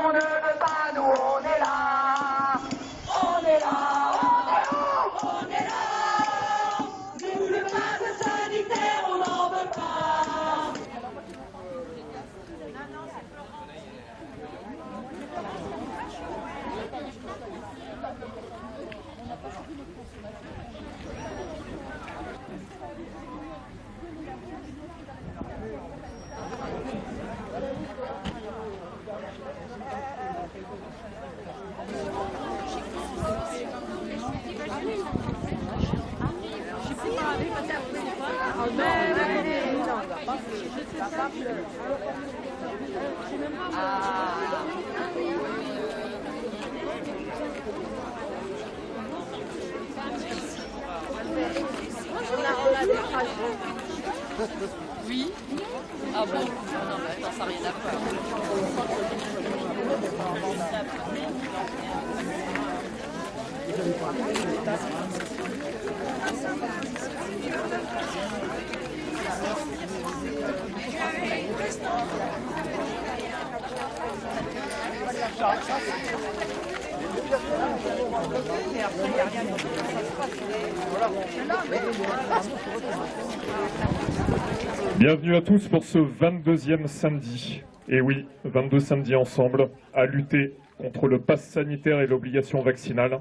Macron ne veut pas, nous on est là. On est là, on est là, on est là. Nous le passe sanitaire, on n'en veut pas. Oui. Ah bon Non, ça n'a rien à voir. Bienvenue à tous pour ce 22e samedi. Et oui, 22 samedis ensemble à lutter contre le pass sanitaire et l'obligation vaccinale.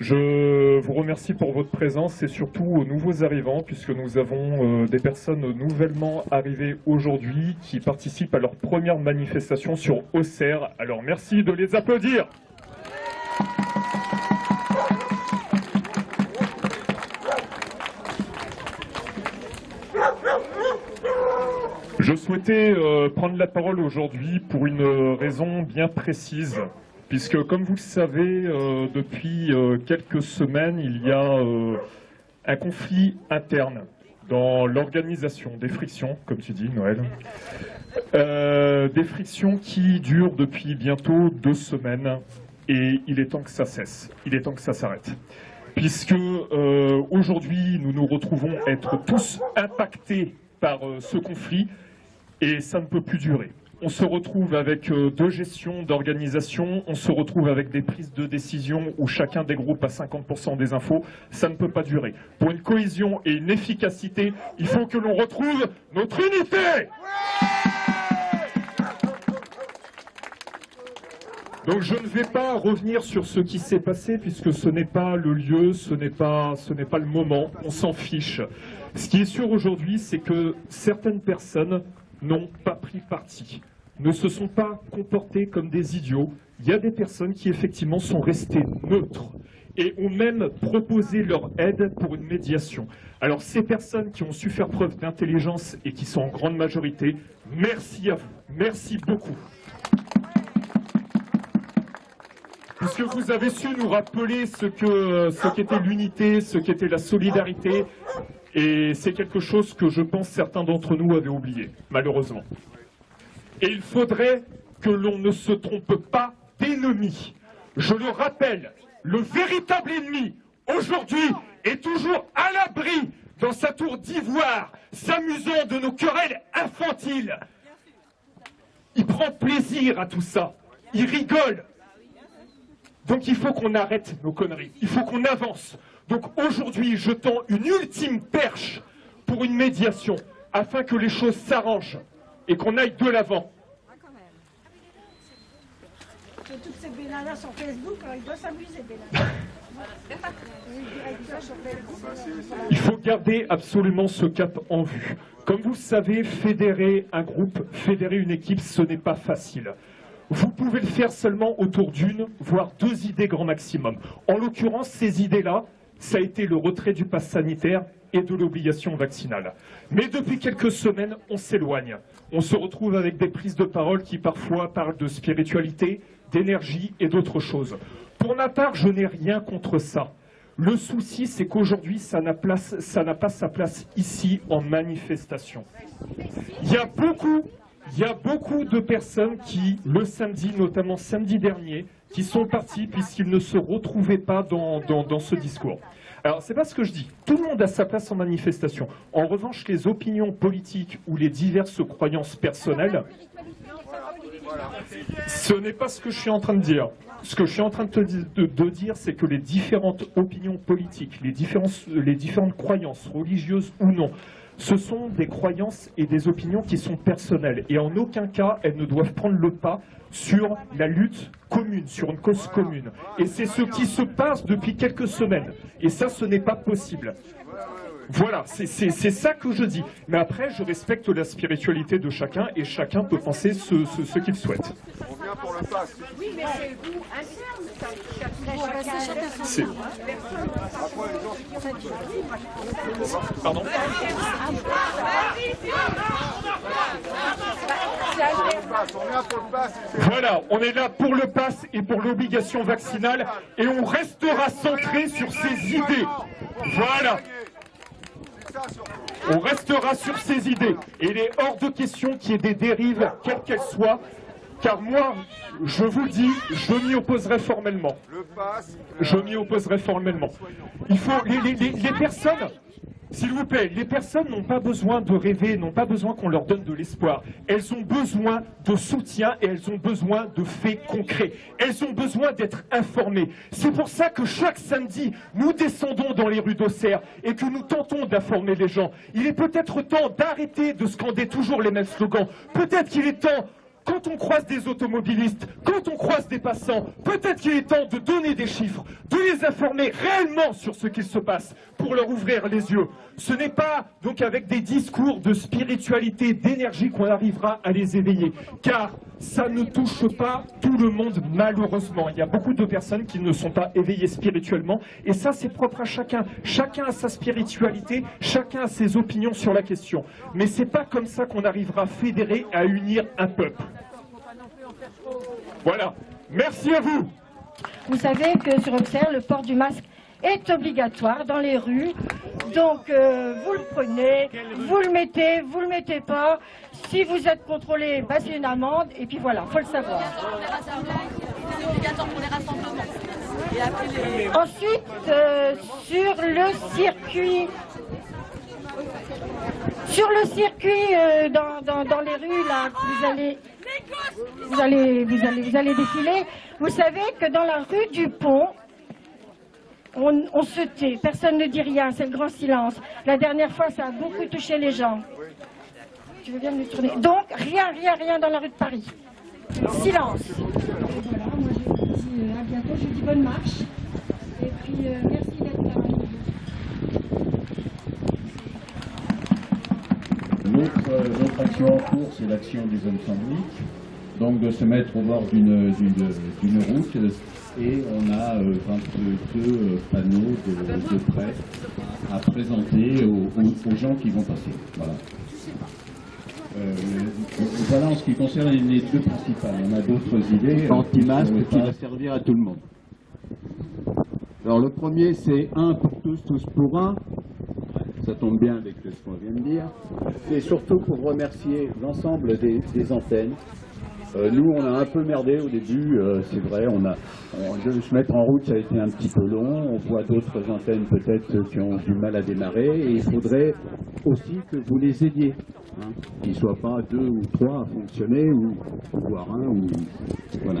Je vous remercie pour votre présence et surtout aux nouveaux arrivants puisque nous avons euh, des personnes nouvellement arrivées aujourd'hui qui participent à leur première manifestation sur Auxerre. Alors merci de les applaudir. Je souhaitais euh, prendre la parole aujourd'hui pour une raison bien précise, puisque comme vous le savez, euh, depuis euh, quelques semaines, il y a euh, un conflit interne dans l'organisation, des frictions, comme tu dis, Noël, des frictions qui durent depuis bientôt deux semaines, et il est temps que ça cesse, il est temps que ça s'arrête. Puisque aujourd'hui, nous nous retrouvons être tous impactés par ce conflit, et ça ne peut plus durer. On se retrouve avec euh, deux gestions d'organisation, on se retrouve avec des prises de décision où chacun des groupes a 50% des infos, ça ne peut pas durer. Pour une cohésion et une efficacité, il faut que l'on retrouve notre unité Donc je ne vais pas revenir sur ce qui s'est passé puisque ce n'est pas le lieu, ce n'est pas, ce n'est pas le moment, on s'en fiche. Ce qui est sûr aujourd'hui, c'est que certaines personnes n'ont pas pris parti, ne se sont pas comportés comme des idiots. Il y a des personnes qui effectivement sont restées neutres et ont même proposé leur aide pour une médiation. Alors ces personnes qui ont su faire preuve d'intelligence et qui sont en grande majorité, merci à vous, merci beaucoup. Puisque vous avez su nous rappeler ce qu'était l'unité, ce qu'était la solidarité, et c'est quelque chose que je pense certains d'entre nous avaient oublié, malheureusement. Et il faudrait que l'on ne se trompe pas d'ennemi. Je le rappelle, le véritable ennemi, aujourd'hui, est toujours à l'abri dans sa tour d'ivoire, s'amusant de nos querelles infantiles. Il prend plaisir à tout ça. Il rigole. Donc il faut qu'on arrête nos conneries. Il faut qu'on avance. Donc aujourd'hui, je tends une ultime perche pour une médiation afin que les choses s'arrangent et qu'on aille de l'avant. Toutes ces bénanas sur Facebook, alors il doit s'amuser. Il faut garder absolument ce cap en vue. Comme vous le savez, fédérer un groupe, fédérer une équipe, ce n'est pas facile. Vous pouvez le faire seulement autour d'une, voire deux idées grand maximum. En l'occurrence, ces idées-là, ça a été le retrait du pass sanitaire et de l'obligation vaccinale. Mais depuis quelques semaines, on s'éloigne. On se retrouve avec des prises de parole qui parfois parlent de spiritualité, d'énergie et d'autres choses. Pour ma part, je n'ai rien contre ça. Le souci, c'est qu'aujourd'hui, ça n'a pas sa place ici en manifestation. Il y a beaucoup, il y a beaucoup de personnes qui, le samedi, notamment samedi dernier, qui sont partis puisqu'ils ne se retrouvaient pas dans, dans, ce discours. Alors, c'est pas ce que je dis. Tout le monde a sa place en manifestation. En revanche, les opinions politiques ou les diverses croyances personnelles, Ce n'est pas ce que je suis en train de dire. Ce que je suis en train de, te dire, c'est que les différentes opinions politiques, les, les différentes croyances, religieuses ou non, ce sont des croyances et des opinions qui sont personnelles. Et en aucun cas, elles ne doivent prendre le pas sur la lutte commune, sur une cause commune. Et c'est ce qui se passe depuis quelques semaines. Et ça, ce n'est pas possible. Voilà, c'est c'est- c'est ça que je dis. Mais après, je respecte la spiritualité de chacun et chacun peut penser ce, ce- ce qu'il souhaite. On vient pour le pass. Oui, mais c'est vous interne, Pardon Voilà, on est là pour le pass et pour l'obligation vaccinale et on restera centré sur ces idées. Voilà. On restera sur ces idées. Et il est hors de question qu'il y ait des dérives, quelles qu'elles soient, car moi, je vous le dis, je m'y opposerai formellement. Je m'y opposerai formellement. Il faut les, les- les- les personnes, s'il vous plaît, les personnes n'ont pas besoin de rêver, n'ont pas besoin qu'on leur donne de l'espoir. Elles ont besoin de soutien et elles ont besoin de faits concrets. Elles ont besoin d'être informées. C'est pour ça que chaque samedi, nous descendons dans les rues d'Auxerre et que nous tentons d'informer les gens. Il est peut-être temps d'arrêter de scander toujours les mêmes slogans. Peut-être qu'il est temps quand on croise des automobilistes, quand on croise des passants, peut-être qu'il est temps de donner des chiffres, de les informer réellement sur ce qu'il se passe pour leur ouvrir les yeux. Ce n'est pas donc avec des discours de spiritualité, d'énergie qu'on arrivera à les éveiller, car ça ne touche pas tout le monde malheureusement. Il y a beaucoup de personnes qui ne sont pas éveillées spirituellement et ça c'est propre à chacun. Chacun a sa spiritualité, chacun a ses opinions sur la question. Mais c'est pas comme ça qu'on arrivera à fédérer, à unir un peuple. Voilà. Merci à vous. Vous savez que sur Auxerre, le port du masque est obligatoire dans les rues. Donc, euh, vous le prenez, vous le mettez, vous le mettez pas. Si vous êtes contrôlé, bah, c'est une amende. Et puis voilà, faut le savoir. Ensuite, euh, sur le circuit, sur le circuit euh, dans, dans- dans les rues là, vous allez, vous allez, vous allez, vous allez défiler. Vous savez que dans la rue du Pont, on, se tait, personne ne dit rien, c'est le grand silence. La dernière fois, ça a beaucoup touché les gens. Tu veux bien me tourner? Donc rien, rien, rien dans la rue de Paris. Silence. Voilà, moi je vous dis à bientôt, je vous dis bonne marche. Et puis merci d'être là. Euh, l'autre action en cours, c'est l'action des hommes symboliques. Donc de se mettre au bord d'une route et on a euh, 22 euh, panneaux de, de prêt à présenter aux, aux- aux gens qui vont passer. Voilà. Euh, voilà en ce qui concerne les- deux principales. On a d'autres idées. euh, anti-masque qui va servir à tout le monde. Alors le premier c'est un pour tous, tous pour un. Ça tombe bien avec ce qu'on vient de dire. C'est surtout pour remercier l'ensemble des, des antennes. Euh, nous, on a un peu merdé au début, euh, c'est vrai. On a, de se mettre en route, ça a été un petit peu long. On voit d'autres antennes peut-être qui ont du mal à démarrer. Et il faudrait aussi que vous les aidiez. Hein, qu'ils ne soient pas deux ou trois à fonctionner, ou voire un, ou voilà.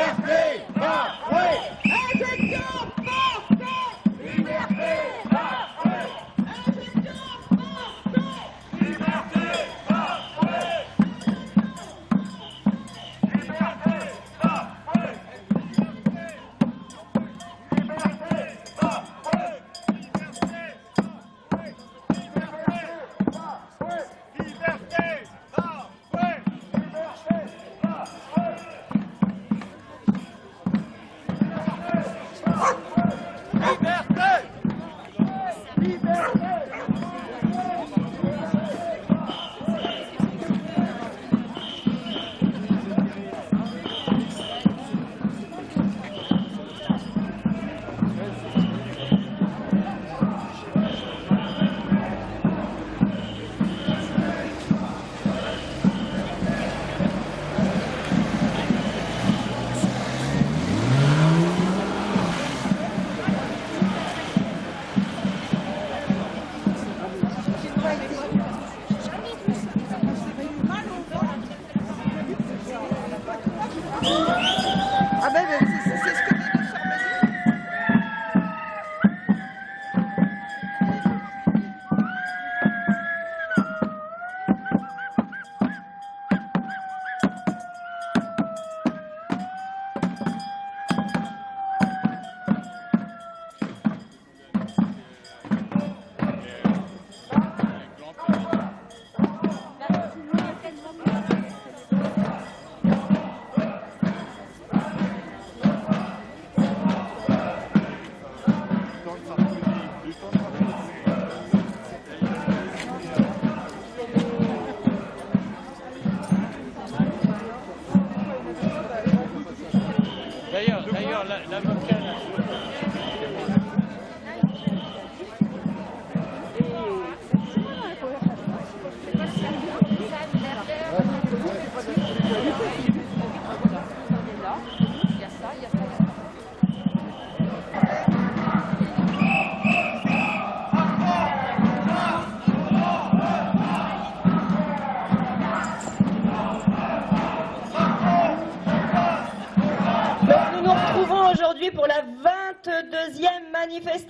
Ah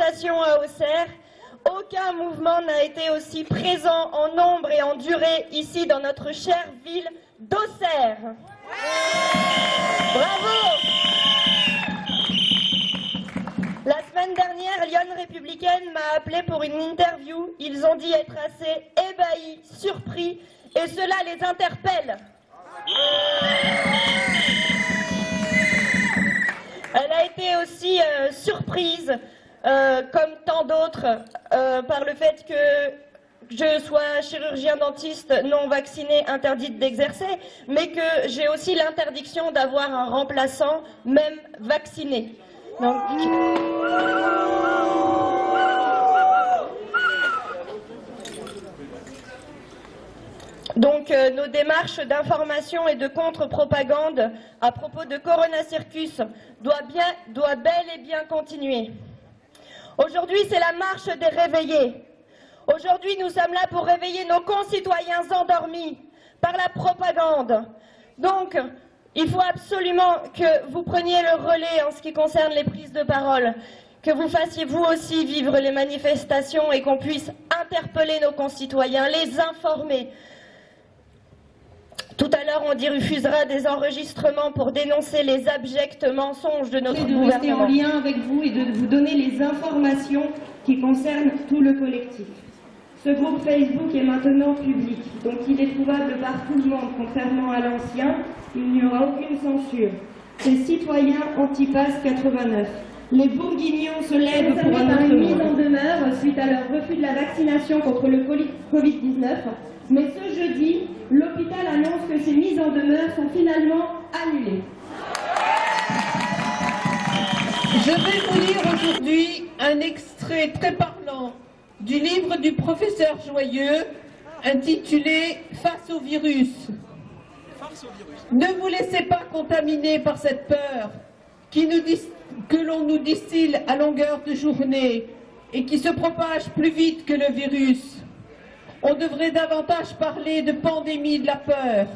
à Auxerre. Aucun mouvement n'a été aussi présent en nombre et en durée ici dans notre chère ville d'Auxerre. Bravo La semaine dernière, Lyon Républicaine m'a appelé pour une interview. Ils ont dit être assez ébahis, surpris, et cela les interpelle. Elle a été aussi euh, surprise, euh, comme tant d'autres, euh, par le fait que je sois chirurgien dentiste non vacciné, interdite d'exercer, mais que j'ai aussi l'interdiction d'avoir un remplaçant, même vacciné. Donc, euh, nos démarches d'information et de contre-propagande à propos de Corona Circus doivent bel et bien continuer. Aujourd'hui, c'est la marche des réveillés. Aujourd'hui, nous sommes là pour réveiller nos concitoyens endormis par la propagande. Donc, il faut absolument que vous preniez le relais en ce qui concerne les prises de parole, que vous fassiez vous aussi vivre les manifestations et qu'on puisse interpeller nos concitoyens, les informer, tout à l'heure, on diffusera des enregistrements pour dénoncer les abjects mensonges de notre de rester en lien avec vous et de vous donner les informations qui concernent tout le collectif. Ce groupe Facebook est maintenant public, donc il est trouvable par tout le monde, contrairement à l'ancien, il n'y aura aucune censure. C'est Citoyens Antipass 89. Les bourguignons se lèvent pour un autre monde. À leur refus de la vaccination contre le coli- Covid-19. Mais ce jeudi, l'hôpital annonce que ces mises en demeure sont finalement annulées. Je vais vous lire aujourd'hui un extrait très parlant du livre du professeur Joyeux intitulé Face au virus. Ne vous laissez pas contaminer par cette peur qui nous que l'on nous distille à longueur de journée et qui se propage plus vite que le virus. On devrait davantage parler de pandémie de la peur.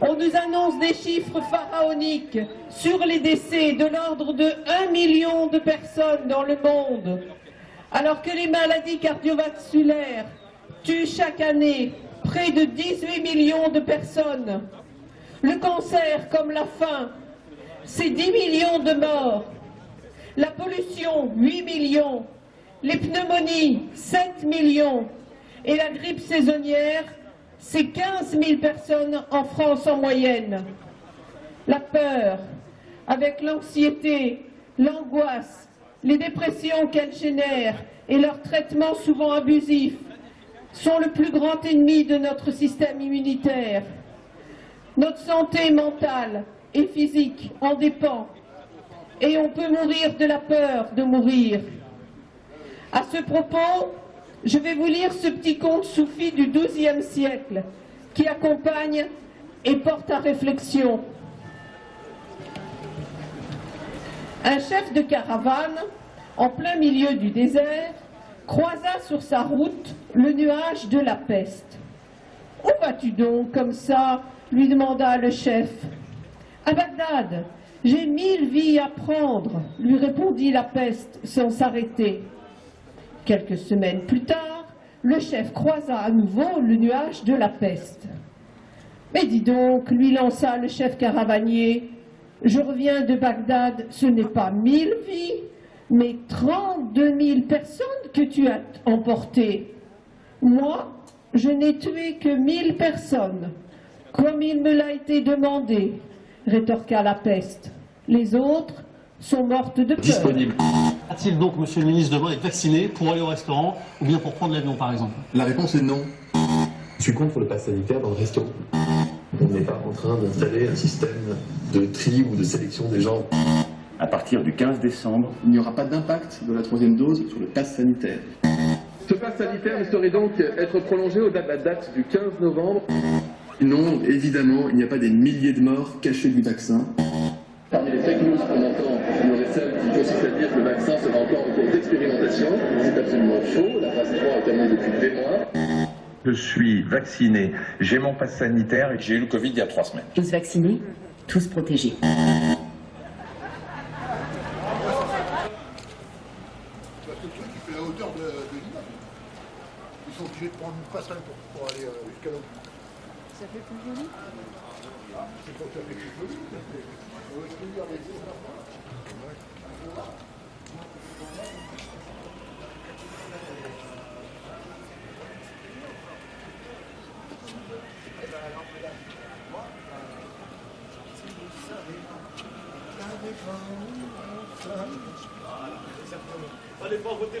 On nous annonce des chiffres pharaoniques sur les décès de l'ordre de 1 million de personnes dans le monde, alors que les maladies cardiovasculaires tuent chaque année près de 18 millions de personnes. Le cancer, comme la faim, c'est 10 millions de morts. La pollution, 8 millions. Les pneumonies, 7 millions. Et la grippe saisonnière, c'est 15 000 personnes en France en moyenne. La peur, avec l'anxiété, l'angoisse, les dépressions qu'elle génère et leur traitement souvent abusif, sont le plus grand ennemi de notre système immunitaire. Notre santé mentale et physique en dépend et on peut mourir de la peur de mourir. À ce propos, je vais vous lire ce petit conte soufi du XIIe siècle qui accompagne et porte à réflexion. Un chef de caravane, en plein milieu du désert, croisa sur sa route le nuage de la peste. Où vas-tu donc comme ça? lui demanda le chef. À Bagdad, j'ai mille vies à prendre, lui répondit la peste sans s'arrêter. Quelques semaines plus tard, le chef croisa à nouveau le nuage de la peste. Mais dis donc, lui lança le chef caravanier, je reviens de Bagdad, ce n'est pas mille vies, mais trente-deux mille personnes que tu as emportées. Moi, je n'ai tué que mille personnes, comme il me l'a été demandé, rétorqua la peste. Les autres sont mortes de peur. Disponible. A-t-il donc, monsieur le ministre, demain être vacciné pour aller au restaurant ou bien pour prendre l'avion, par exemple? La réponse est non. Je suis contre le pass sanitaire dans le restaurant. On n'est pas en train d'installer un système de tri ou de sélection des gens. À partir du 15 décembre, il n'y aura pas d'impact de la troisième dose sur le pass sanitaire. Ce pass sanitaire ne saurait donc être prolongé au-delà de la date du 15 novembre. Non, évidemment, il n'y a pas des milliers de morts cachés du vaccin. Parmi les fake news qu'on entend, il y aurait celle qui consiste à dire que le vaccin sera encore en cours d'expérimentation. C'est absolument faux. La phase 3 est terminée depuis des mois. Je suis vacciné, j'ai mon passe sanitaire et j'ai eu le Covid il y a trois semaines. Tous vaccinés, tous protégés. la hauteur de, de l'immeuble. Ils sont obligés de prendre une passerelle pour, pour aller euh, jusqu'à là. Ça fait plus joli C'est pour faire quelque chose. On va expliquer avec ça. Allez pas voter,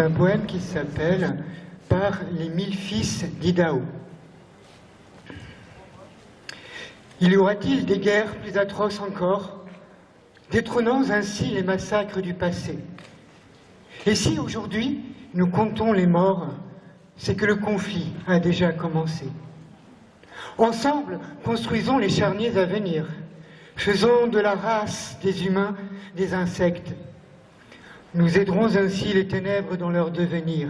un poème qui s'appelle Par les mille fils d'Idaho. Il y aura-t-il des guerres plus atroces encore, détrônant ainsi les massacres du passé? Et si aujourd'hui nous comptons les morts, c'est que le conflit a déjà commencé. Ensemble, construisons les charniers à venir. Faisons de la race des humains des insectes. Nous aiderons ainsi les ténèbres dans leur devenir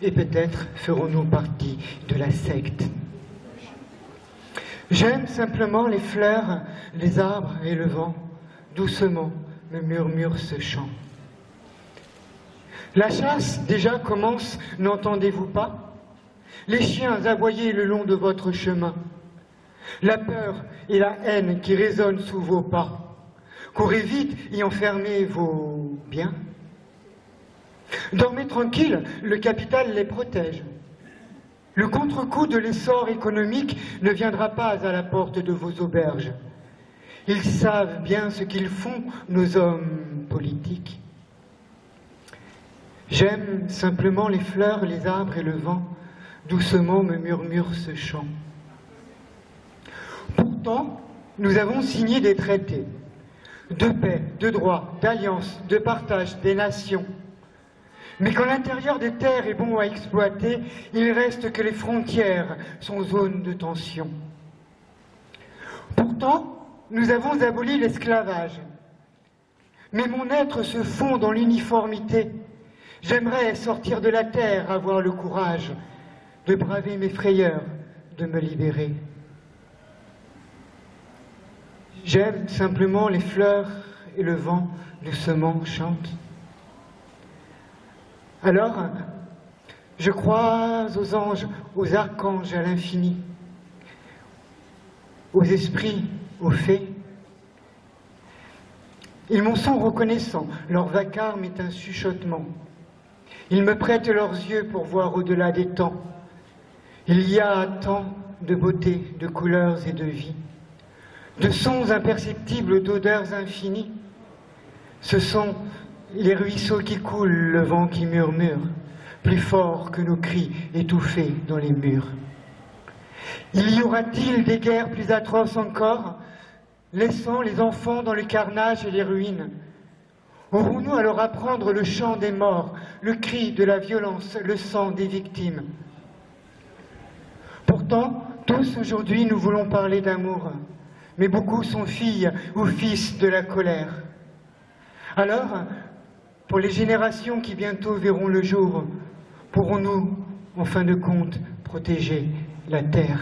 et peut-être ferons-nous partie de la secte. J'aime simplement les fleurs, les arbres et le vent. Doucement me murmure ce chant. La chasse déjà commence, n'entendez-vous pas? Les chiens aboyés le long de votre chemin. La peur et la haine qui résonnent sous vos pas. Courez vite et enfermez vos biens. Dormez tranquille, le capital les protège. Le contre-coup de l'essor économique ne viendra pas à la porte de vos auberges. Ils savent bien ce qu'ils font, nos hommes politiques. J'aime simplement les fleurs, les arbres et le vent, doucement me murmure ce chant. Pourtant, nous avons signé des traités de paix, de droit, d'alliance, de partage des nations. Mais quand l'intérieur des terres est bon à exploiter, il reste que les frontières sont zones de tension. Pourtant, nous avons aboli l'esclavage. Mais mon être se fond dans l'uniformité. J'aimerais sortir de la terre, avoir le courage de braver mes frayeurs, de me libérer. J'aime simplement les fleurs et le vent doucement chante. Alors, je crois aux anges, aux archanges, à l'infini, aux esprits, aux fées. Ils m'en sont reconnaissants, leur vacarme est un chuchotement. Ils me prêtent leurs yeux pour voir au-delà des temps. Il y a tant de beauté, de couleurs et de vie, de sons imperceptibles, d'odeurs infinies. Ce sont les ruisseaux qui coulent, le vent qui murmure, plus fort que nos cris étouffés dans les murs. Il y aura-t-il des guerres plus atroces encore, laissant les enfants dans le carnage et les ruines? Aurons-nous alors apprendre le chant des morts, le cri de la violence, le sang des victimes? Pourtant, tous aujourd'hui nous voulons parler d'amour, mais beaucoup sont filles ou fils de la colère. Alors, pour les générations qui bientôt verront le jour, pourrons-nous, en fin de compte, protéger la terre?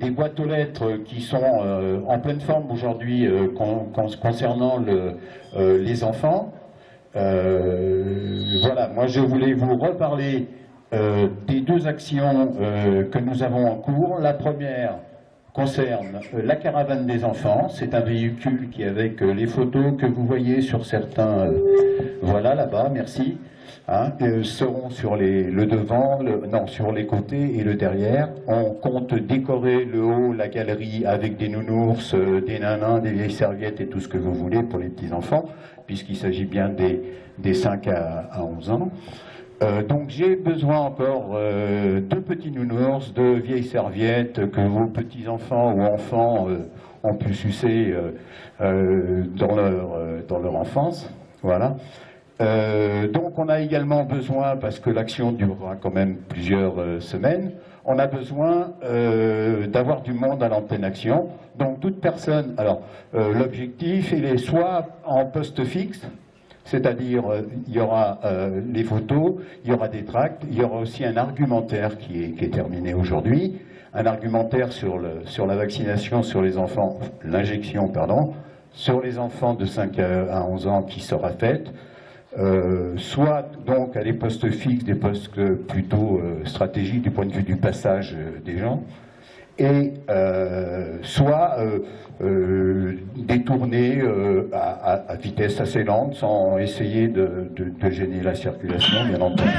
Des boîtes aux lettres qui sont euh, en pleine forme aujourd'hui euh, con- con- concernant euh, les enfants, voilà, moi je voulais vous reparler des deux actions que nous avons en cours. La première concerne la caravane des enfants. C'est un véhicule qui, avec les photos que vous voyez sur certains, voilà là-bas, merci, hein, euh, seront sur les, le devant, non, sur les côtés et le derrière. On compte décorer le haut, la galerie avec des nounours, euh, des nanins, des vieilles serviettes et tout ce que vous voulez pour les petits-enfants, puisqu'il s'agit bien des, des 5 à, à 11 ans. Euh, donc j'ai besoin encore de petits nounours, de vieilles serviettes que vos petits-enfants ou enfants ont pu sucer dans, leur, dans leur enfance. Voilà. Euh, donc on a également besoin, parce que l'action durera quand même plusieurs euh, semaines, on a besoin euh, d'avoir du monde à l'antenne action. Donc toute personne, alors l'objectif il est soit en poste fixe, c'est-à-dire, il y aura les photos, il y aura des tracts, il y aura aussi un argumentaire qui est, terminé aujourd'hui, un argumentaire sur, sur la vaccination sur les enfants, l'injection, pardon, sur les enfants de 5 à à 11 ans qui sera faite, euh, soit donc à des postes fixes, des postes plutôt euh, stratégiques du point de vue du passage euh, des gens, et soit euh, à, vitesse assez lente sans essayer de gêner la circulation, bien entendu.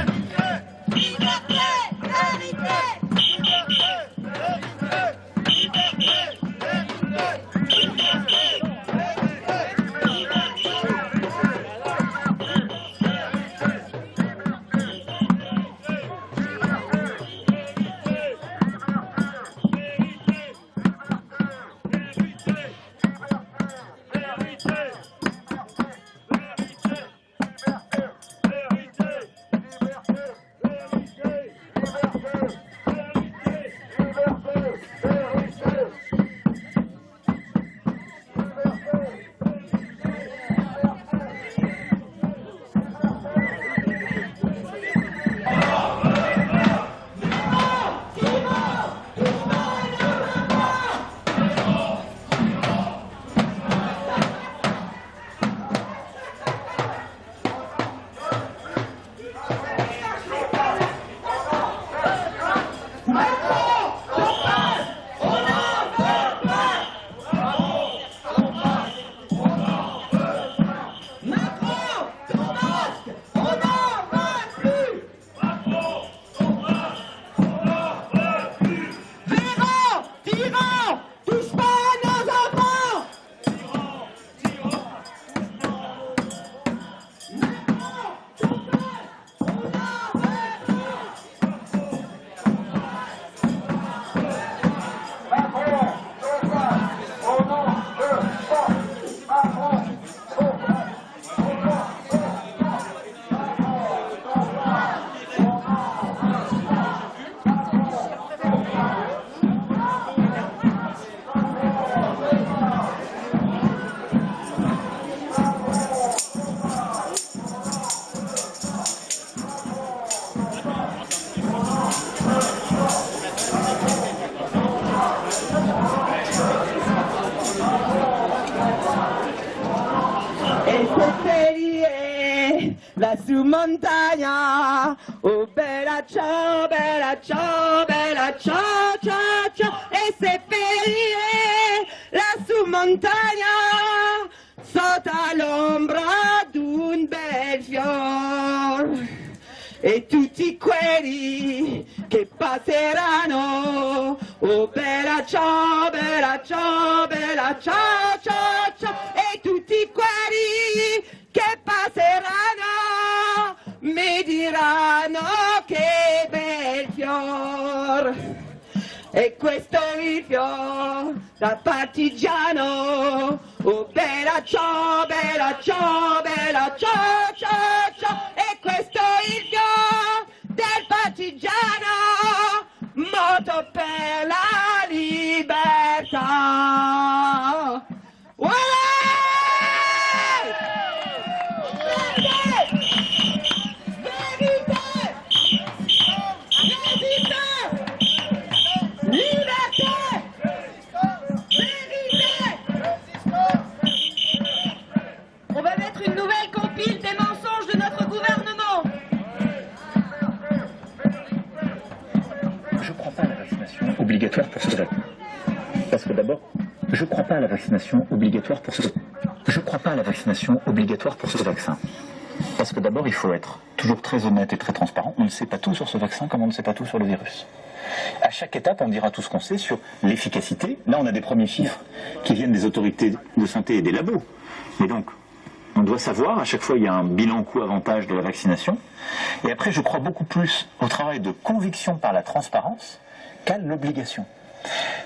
Mi diranno che bel fior. E questo il fior da partigiano, oh bella ciao, bella ciao, bella ciao, ciao, ciao. E questo il fior del partigiano, morto per la libertà. obligatoire pour ce vaccin. Parce que d'abord, je ne crois pas à la vaccination obligatoire pour ce Je crois pas à la vaccination obligatoire pour ce vaccin. Parce que d'abord, il faut être toujours très honnête et très transparent. On ne sait pas tout sur ce vaccin comme on ne sait pas tout sur le virus. À chaque étape, on dira tout ce qu'on sait sur l'efficacité. Là, on a des premiers chiffres qui viennent des autorités de santé et des labos. Mais donc, on doit savoir, à chaque fois, il y a un bilan coût-avantage de la vaccination. Et après, je crois beaucoup plus au travail de conviction par la transparence qu'à l'obligation.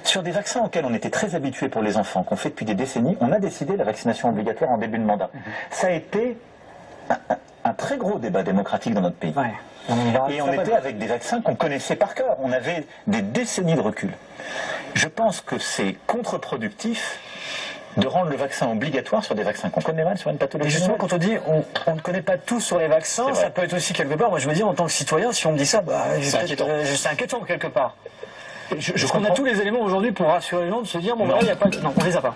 Sur des vaccins auxquels on était très habitué pour les enfants, qu'on fait depuis des décennies, on a décidé la vaccination obligatoire en début de mandat. Ça a été un, un- un très gros débat démocratique dans notre pays. Et on était avec des vaccins qu'on connaissait par cœur. On avait des décennies de recul. Je pense que c'est contre-productif de rendre le vaccin obligatoire sur des vaccins qu'on connaît mal sur une Et pathologie. justement, nouvelle. quand on dit on, on ne connaît pas tout sur les vaccins, ça peut être aussi quelque part, moi je me dis en tant que citoyen, si on me dit ça, bah, C'est inquiétant. euh, inquiétant quelque part. Je, je qu'on a tous les éléments aujourd'hui pour rassurer les gens de se dire, bon, bah, il n'y a pas. Non, on les a pas.